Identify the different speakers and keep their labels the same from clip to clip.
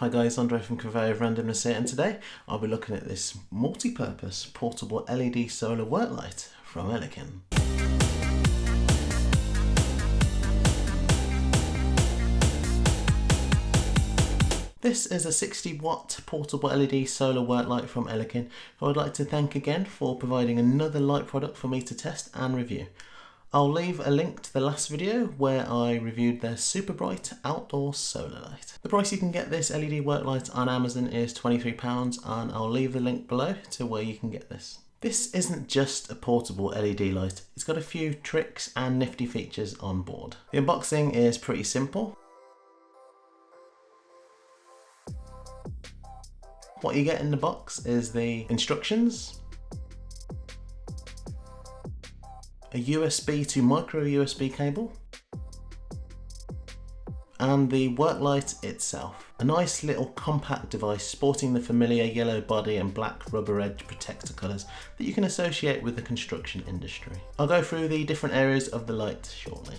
Speaker 1: Hi guys, Andre from Conveyor of Randomness here and today I'll be looking at this multi-purpose portable LED solar work light from Elikin. This is a 60 watt portable LED solar work light from Elikin who I'd like to thank again for providing another light product for me to test and review. I'll leave a link to the last video where I reviewed their super bright outdoor solar light. The price you can get this LED work light on Amazon is £23 and I'll leave the link below to where you can get this. This isn't just a portable LED light, it's got a few tricks and nifty features on board. The unboxing is pretty simple. What you get in the box is the instructions, a USB to micro USB cable, and the work light itself. A nice little compact device sporting the familiar yellow body and black rubber edge protector colours that you can associate with the construction industry. I'll go through the different areas of the light shortly.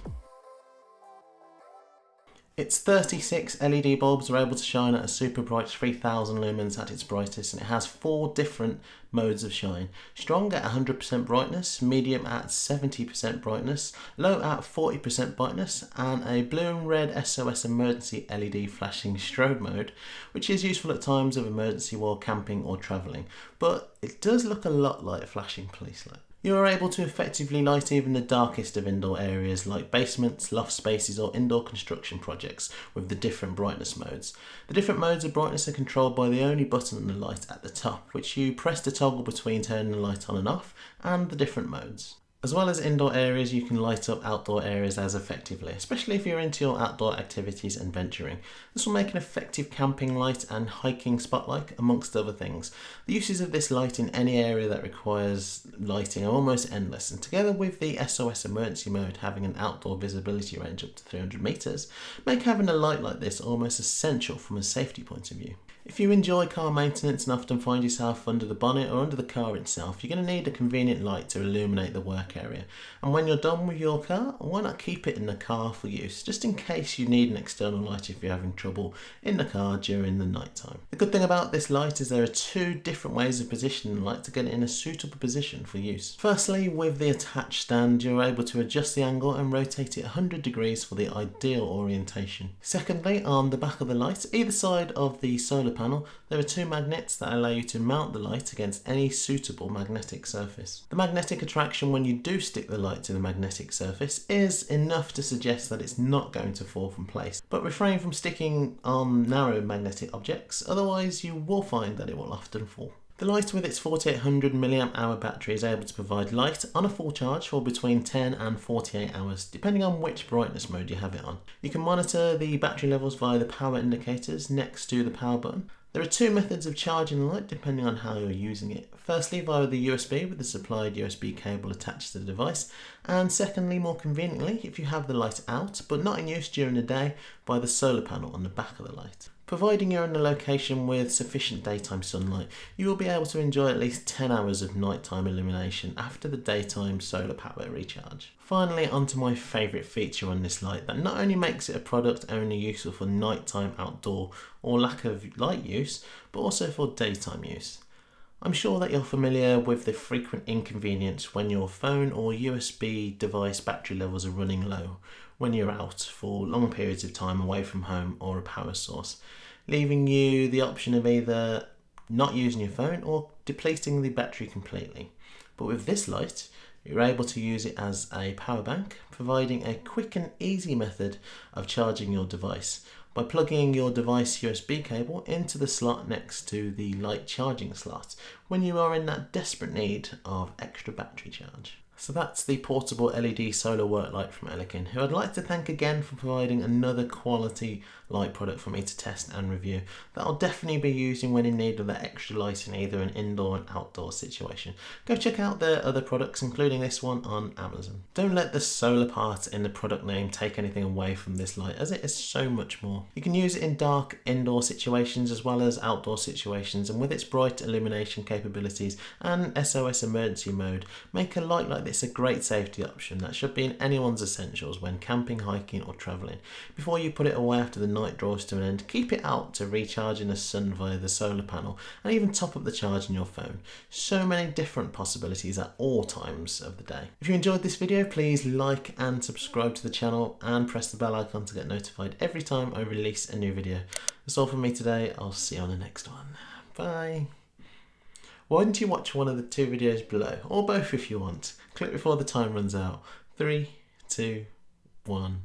Speaker 1: Its 36 LED bulbs are able to shine at a super bright 3000 lumens at its brightest and it has four different modes of shine. Strong at 100% brightness, medium at 70% brightness, low at 40% brightness and a blue and red SOS emergency LED flashing strobe mode which is useful at times of emergency while camping or travelling but it does look a lot like a flashing police light. You are able to effectively light even the darkest of indoor areas like basements, loft spaces or indoor construction projects with the different brightness modes. The different modes of brightness are controlled by the only button on the light at the top, which you press to toggle between turning the light on and off and the different modes. As well as indoor areas, you can light up outdoor areas as effectively, especially if you're into your outdoor activities and venturing. This will make an effective camping light and hiking spotlight, amongst other things. The uses of this light in any area that requires lighting are almost endless, and together with the SOS emergency mode having an outdoor visibility range up to 300 metres, make having a light like this almost essential from a safety point of view. If you enjoy car maintenance and often find yourself under the bonnet or under the car itself, you're going to need a convenient light to illuminate the work area. And when you're done with your car, why not keep it in the car for use, just in case you need an external light if you're having trouble in the car during the night time. The good thing about this light is there are two different ways of positioning the light to get it in a suitable position for use. Firstly, with the attached stand, you're able to adjust the angle and rotate it 100 degrees for the ideal orientation. Secondly, on the back of the light, either side of the solar solar panel, there are two magnets that allow you to mount the light against any suitable magnetic surface. The magnetic attraction when you do stick the light to the magnetic surface is enough to suggest that it's not going to fall from place, but refrain from sticking on narrow magnetic objects, otherwise you will find that it will often fall. The light with its 4800 mAh battery is able to provide light on a full charge for between 10 and 48 hours, depending on which brightness mode you have it on. You can monitor the battery levels via the power indicators next to the power button. There are two methods of charging the light depending on how you're using it. Firstly via the USB with the supplied USB cable attached to the device and secondly more conveniently if you have the light out but not in use during the day by the solar panel on the back of the light. Providing you're in a location with sufficient daytime sunlight, you will be able to enjoy at least 10 hours of nighttime illumination after the daytime solar power recharge. Finally, onto my favourite feature on this light that not only makes it a product only useful for nighttime outdoor or lack of light use, but also for daytime use. I'm sure that you're familiar with the frequent inconvenience when your phone or USB device battery levels are running low when you're out for long periods of time away from home or a power source, leaving you the option of either not using your phone or depleting the battery completely. But with this light, you're able to use it as a power bank, providing a quick and easy method of charging your device by plugging your device USB cable into the slot next to the light charging slot when you are in that desperate need of extra battery charge. So that's the portable LED solar work light from Elikin, who I'd like to thank again for providing another quality light product for me to test and review that I'll definitely be using when in need of that extra light in either an indoor and outdoor situation. Go check out their other products, including this one on Amazon. Don't let the solar part in the product name take anything away from this light, as it is so much more. You can use it in dark indoor situations as well as outdoor situations, and with its bright illumination capabilities and SOS emergency mode, make a light like this it's a great safety option that should be in anyone's essentials when camping, hiking, or travelling. Before you put it away after the night draws to an end, keep it out to recharge in the sun via the solar panel and even top up the charge in your phone. So many different possibilities at all times of the day. If you enjoyed this video, please like and subscribe to the channel and press the bell icon to get notified every time I release a new video. That's all from me today. I'll see you on the next one. Bye. Why don't you watch one of the two videos below, or both if you want. Click before the time runs out. Three, two, one.